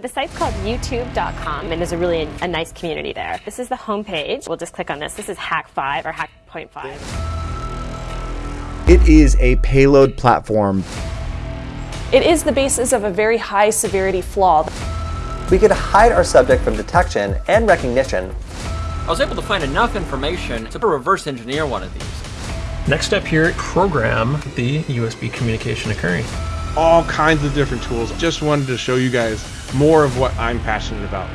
The site's called youtube.com and there's a really a nice community there. This is the homepage. We'll just click on this. This is Hak5 or Hack Point 5. It is a payload platform. It is the basis of a very high severity flaw. We could hide our subject from detection and recognition. I was able to find enough information to reverse engineer one of these. Next step here, program the USB communication occurring. All kinds of different tools. Just wanted to show you guys more of what I'm passionate about.